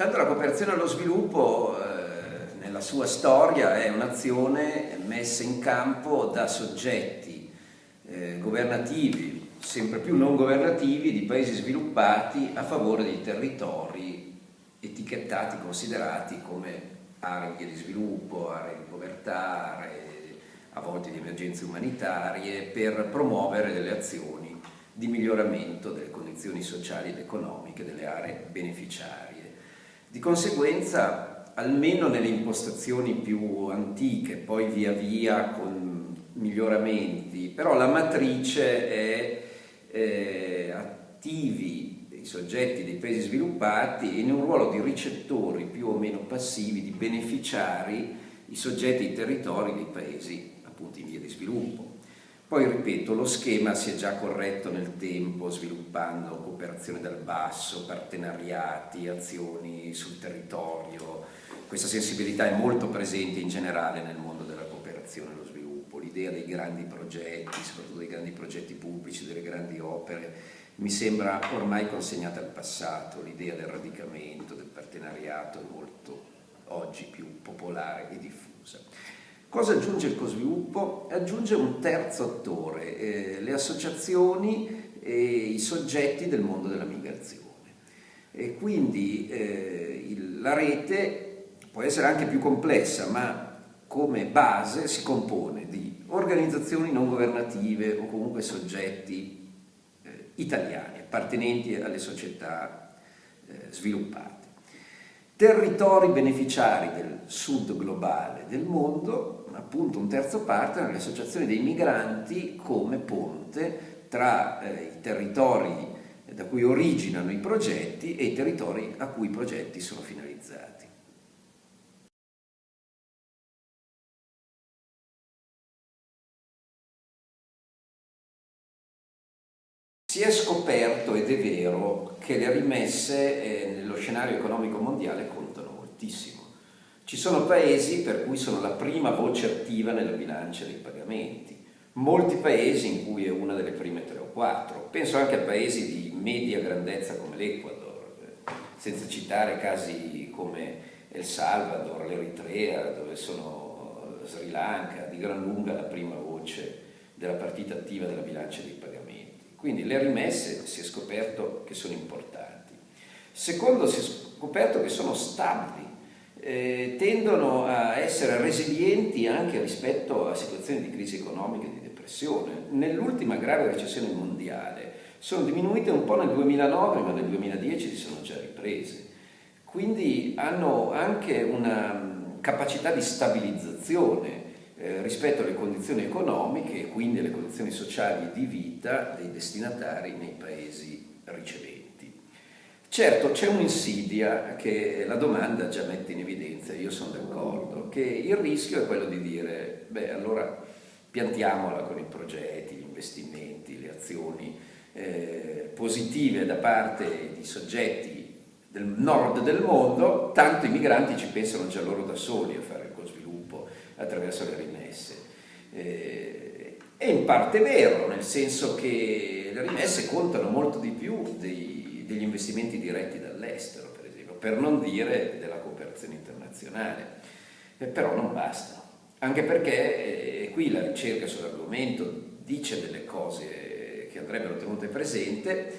Tanto la cooperazione allo sviluppo eh, nella sua storia è un'azione messa in campo da soggetti eh, governativi, sempre più non governativi, di paesi sviluppati a favore dei territori etichettati, considerati come aree di sviluppo, aree di povertà, aree a volte di emergenze umanitarie, per promuovere delle azioni di miglioramento delle condizioni sociali ed economiche delle aree beneficiarie. Di conseguenza, almeno nelle impostazioni più antiche, poi via via con miglioramenti, però la matrice è eh, attivi i soggetti dei paesi sviluppati in un ruolo di ricettori più o meno passivi, di beneficiari, i soggetti i territori dei paesi appunto in via di sviluppo. Poi ripeto, lo schema si è già corretto nel tempo sviluppando cooperazione dal basso, partenariati, azioni sul territorio. Questa sensibilità è molto presente in generale nel mondo della cooperazione e allo sviluppo. L'idea dei grandi progetti, soprattutto dei grandi progetti pubblici, delle grandi opere, mi sembra ormai consegnata al passato. L'idea del radicamento, del partenariato è molto oggi più popolare e diffusa. Cosa aggiunge il cosviluppo? Aggiunge un terzo attore, eh, le associazioni e i soggetti del mondo della migrazione. E quindi eh, il, la rete può essere anche più complessa, ma come base si compone di organizzazioni non governative o comunque soggetti eh, italiani, appartenenti alle società eh, sviluppate territori beneficiari del sud globale del mondo, appunto un terzo partner, le associazioni dei migranti come ponte tra eh, i territori da cui originano i progetti e i territori a cui i progetti sono finalizzati. Si è scoperto, ed è vero, che le rimesse eh, nello scenario economico mondiale contano moltissimo. Ci sono paesi per cui sono la prima voce attiva nella bilancia dei pagamenti, molti paesi in cui è una delle prime tre o quattro. Penso anche a paesi di media grandezza come l'Ecuador, eh, senza citare casi come El Salvador, l'Eritrea, dove sono Sri Lanka, di gran lunga la prima voce della partita attiva della bilancia dei pagamenti. Quindi le rimesse si è scoperto che sono importanti. Secondo, si è scoperto che sono stabili, eh, tendono a essere resilienti anche rispetto a situazioni di crisi economica e di depressione. Nell'ultima grave recessione mondiale sono diminuite un po' nel 2009, ma nel 2010 si sono già riprese. Quindi hanno anche una capacità di stabilizzazione eh, rispetto alle condizioni economiche e quindi alle condizioni sociali di vita dei destinatari nei paesi riceventi. Certo c'è un'insidia che la domanda già mette in evidenza, io sono d'accordo, che il rischio è quello di dire, beh allora piantiamola con i progetti, gli investimenti, le azioni eh, positive da parte di soggetti del nord del mondo, tanto i migranti ci pensano già loro da soli a fare il attraverso le rimesse. Eh, è in parte vero, nel senso che le rimesse contano molto di più dei, degli investimenti diretti dall'estero, per esempio, per non dire della cooperazione internazionale, eh, però non bastano. Anche perché eh, qui la ricerca sull'argomento dice delle cose che andrebbero tenute presente,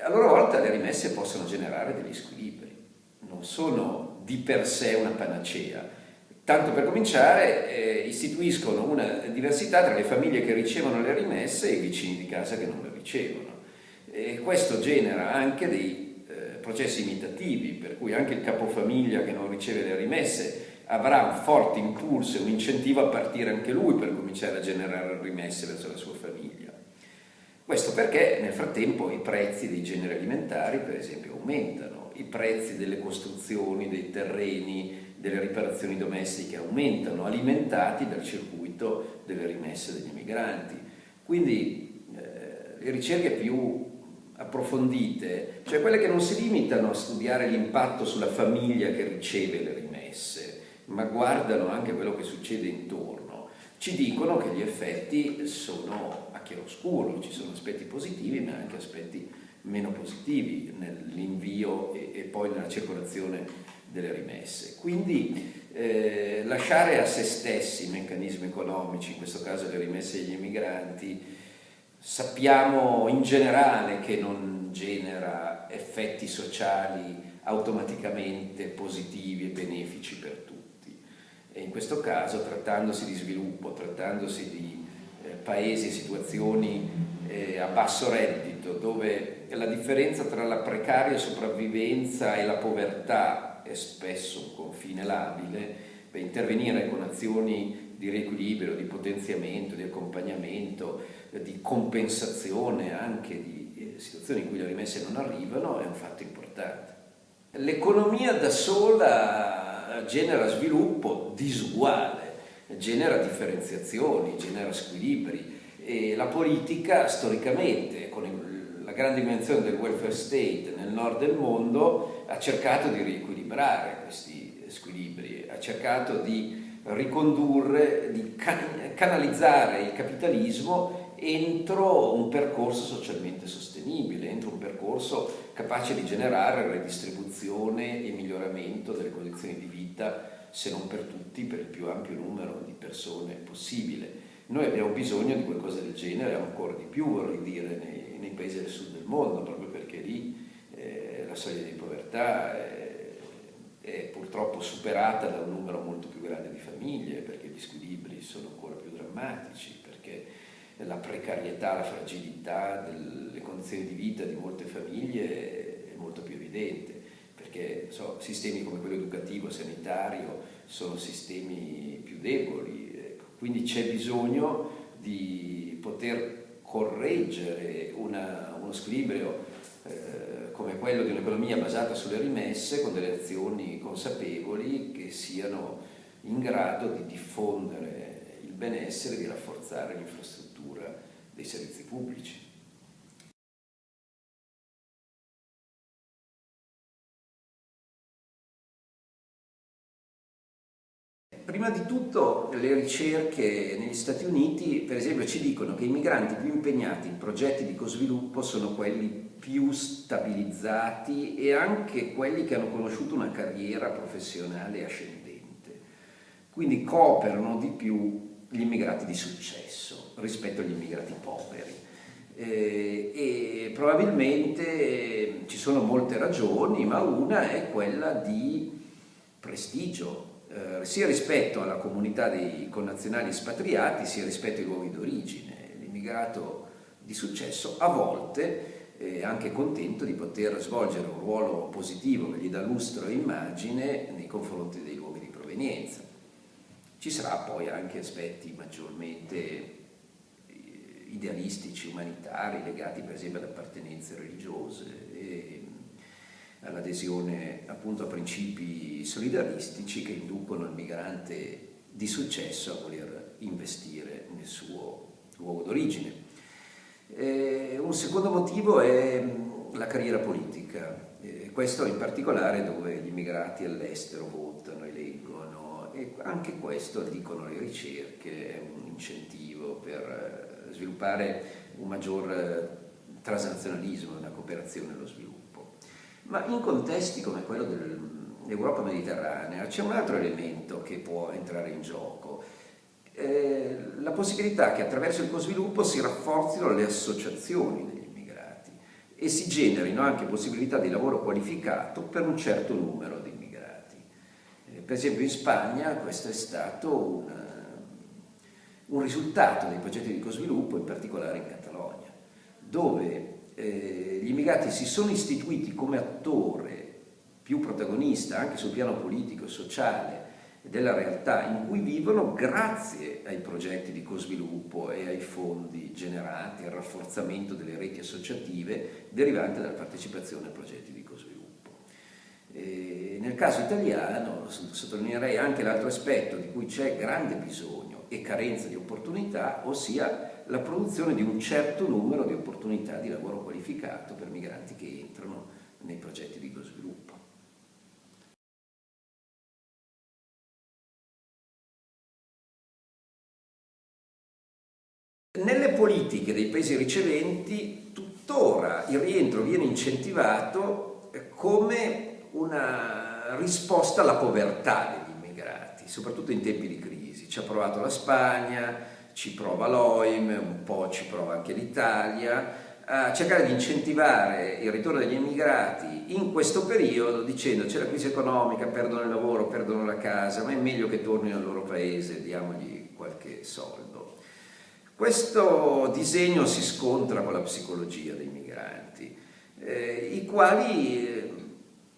a loro volta le rimesse possono generare degli squilibri, non sono di per sé una panacea, Tanto per cominciare eh, istituiscono una diversità tra le famiglie che ricevono le rimesse e i vicini di casa che non le ricevono. E questo genera anche dei eh, processi imitativi, per cui anche il capofamiglia che non riceve le rimesse avrà un forte impulso e un incentivo a partire anche lui per cominciare a generare rimesse verso la sua famiglia. Questo perché nel frattempo i prezzi dei generi alimentari, per esempio, aumentano, i prezzi delle costruzioni, dei terreni, delle riparazioni domestiche aumentano, alimentati dal circuito delle rimesse degli migranti. Quindi eh, le ricerche più approfondite, cioè quelle che non si limitano a studiare l'impatto sulla famiglia che riceve le rimesse, ma guardano anche quello che succede intorno, ci dicono che gli effetti sono a chiaroscuro, ci sono aspetti positivi ma anche aspetti meno positivi nell'invio e, e, poi nella circolazione delle rimesse. Quindi eh, lasciare a se stessi i meccanismi economici, in questo caso le rimesse agli emigranti, sappiamo in generale che non genera effetti sociali automaticamente positivi e benefici per tutti. E in questo caso, trattandosi di sviluppo, trattandosi di eh, paesi e situazioni eh, a basso reddito, dove la differenza tra la precaria sopravvivenza e la povertà è spesso un confine labile, beh, intervenire con azioni di riequilibrio, di potenziamento, di accompagnamento, eh, di compensazione anche di eh, situazioni in cui le rimesse non arrivano è un fatto importante. L'economia da sola genera sviluppo disuguale, genera differenziazioni, genera squilibri e la politica storicamente con la grande dimensione del welfare state nel nord del mondo ha cercato di riequilibrare questi squilibri, ha cercato di ricondurre, di canalizzare il capitalismo entro un percorso socialmente sostenibile, entro un percorso capace di generare redistribuzione e miglioramento delle condizioni di vita, se non per tutti, per il più ampio numero di persone possibile. Noi abbiamo bisogno di qualcosa del genere, ancora di più vorrei dire, nei, nei paesi del sud del mondo, proprio perché lì eh, la soglia di povertà è, è purtroppo superata da un numero molto più grande di famiglie, perché gli squilibri sono ancora più drammatici, perché la precarietà, la fragilità delle condizioni di vita di molte famiglie è molto più evidente, perché so, sistemi come quello educativo, sanitario, sono sistemi più deboli, quindi c'è bisogno di poter correggere una, uno squilibrio eh, come quello di un'economia basata sulle rimesse con delle azioni consapevoli che siano in grado di diffondere il benessere e di rafforzare l'infrastruttura dei servizi pubblici. Prima di tutto le ricerche negli Stati Uniti, per esempio, ci dicono che i migranti più impegnati in progetti di cosviluppo sono quelli più stabilizzati e anche quelli che hanno conosciuto una carriera professionale ascendente. Quindi cooperano di più gli immigrati di successo rispetto agli immigrati poveri. Eh, e probabilmente ci sono molte ragioni, ma una è quella di prestigio, eh, sia rispetto alla comunità dei connazionali espatriati sia rispetto ai luoghi d'origine. L'immigrato di successo a volte anche contento di poter svolgere un ruolo positivo che gli dà lustro e immagine nei confronti dei luoghi di provenienza. Ci sarà poi anche aspetti maggiormente eh, idealistici, umanitari, legati per esempio ad appartenenze religiose e all'adesione appunto a principi solidaristici che inducono il migrante di successo a voler investire nel suo luogo d'origine. Un secondo motivo è la carriera politica, eh, questo in particolare dove gli immigrati all'estero votano, eleggono e anche questo, dicono le ricerche, è un incentivo per eh, sviluppare un maggior eh, transnazionalismo, una cooperazione allo sviluppo. Ma in contesti come quello dell'Europa mediterranea c'è un altro elemento che può entrare in gioco, la possibilità che attraverso il co-sviluppo si rafforzino le associazioni degli immigrati e si generino anche possibilità di lavoro qualificato per un certo numero di immigrati. Eh, per esempio in Spagna questo è stato un, un risultato dei progetti di co-sviluppo, in particolare in Catalogna, dove eh, gli immigrati si sono istituiti come attore più protagonista anche sul piano politico e sociale della realtà in cui vivono grazie ai progetti di co-sviluppo e ai fondi generati, al rafforzamento delle reti associative derivanti dalla partecipazione a progetti di co-sviluppo. nel caso italiano sottolineerei anche l'altro aspetto di cui c'è grande bisogno e carenza di opportunità, ossia la produzione di un certo numero di opportunità di lavoro qualificato per migranti che entrano nei progetti di sviluppo. Nelle politiche dei paesi riceventi tuttora il rientro viene incentivato come una risposta alla povertà degli immigrati, soprattutto in tempi di crisi. Ci ha provato la Spagna, ci prova l'OIM, un po' ci prova anche l'Italia, a cercare di incentivare il ritorno degli immigrati in questo periodo dicendo c'è la crisi economica, perdono il lavoro, perdono la casa, ma è meglio che tornino al loro paese, diamogli qualche soldo. Questo disegno si scontra con la psicologia dei migranti, eh, i quali eh,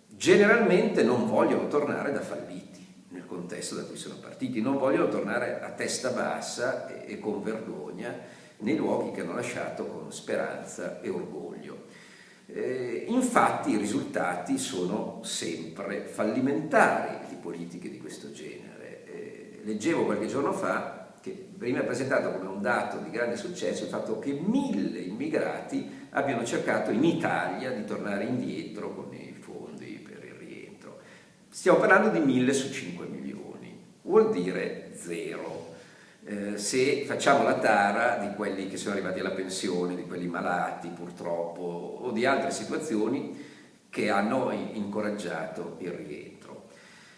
generalmente non vogliono tornare da falliti nel contesto da cui sono partiti, non vogliono tornare a testa bassa e, e con vergogna nei luoghi che hanno lasciato con speranza e orgoglio. Eh, infatti i risultati sono sempre fallimentari di politiche di questo genere. Eh, leggevo qualche giorno fa veniva presentato come un dato di grande successo il fatto che mille immigrati abbiano cercato in Italia di tornare indietro con i fondi per il rientro. Stiamo parlando di mille su 5 milioni, vuol dire zero. Eh, se facciamo la tara di quelli che sono arrivati alla pensione, di quelli malati purtroppo o di altre situazioni che hanno incoraggiato il rientro.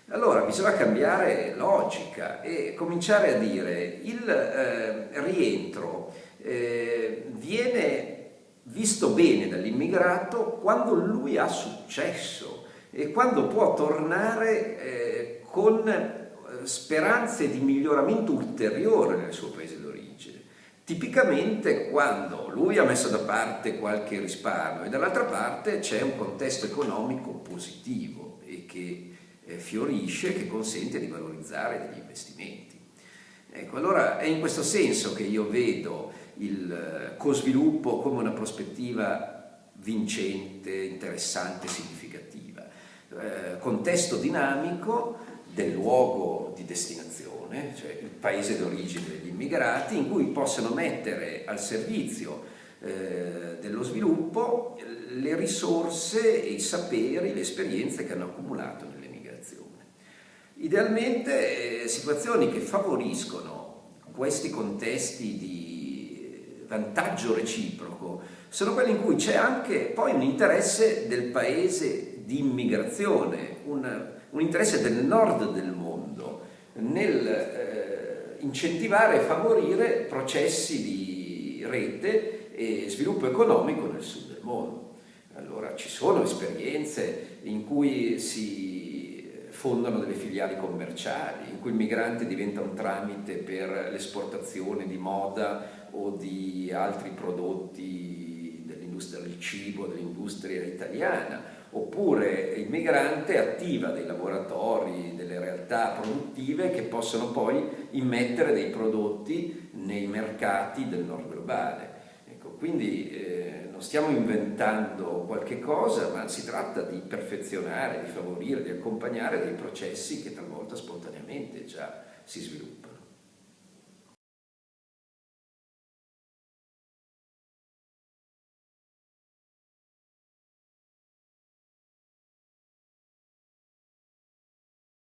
Allora bisogna cambiare logica e cominciare a dire il eh, rientro eh, viene visto bene dall'immigrato quando lui ha successo e quando può tornare eh, con speranze di miglioramento ulteriore nel suo paese d'origine. Tipicamente quando lui ha messo da parte qualche risparmio e dall'altra parte c'è un contesto economico positivo e che eh, fiorisce, che consente di valorizzare degli investimenti. Ecco, allora è in questo senso che io vedo il eh, co-sviluppo come una prospettiva vincente, interessante, significativa. Eh, contesto dinamico del luogo di destinazione, cioè il paese d'origine degli immigrati, in cui possano mettere al servizio eh, dello sviluppo le risorse, i saperi, le esperienze che hanno accumulato nell'emigrazione. Idealmente eh, situazioni che favoriscono questi contesti di vantaggio reciproco sono quelli in cui c'è anche poi un interesse del paese di immigrazione, un, un interesse del nord del mondo nel eh, incentivare e favorire processi di rete e sviluppo economico nel sud del mondo. Allora ci sono esperienze in cui si fondano delle filiali commerciali, in cui il migrante diventa un tramite per l'esportazione di moda o di altri prodotti dell'industria del cibo, dell'industria italiana, oppure il migrante attiva dei laboratori, delle realtà produttive che possono poi immettere dei prodotti nei mercati del nord globale. Quindi eh, non stiamo inventando qualche cosa, ma si tratta di perfezionare, di favorire, di accompagnare dei processi che talvolta spontaneamente già si sviluppano.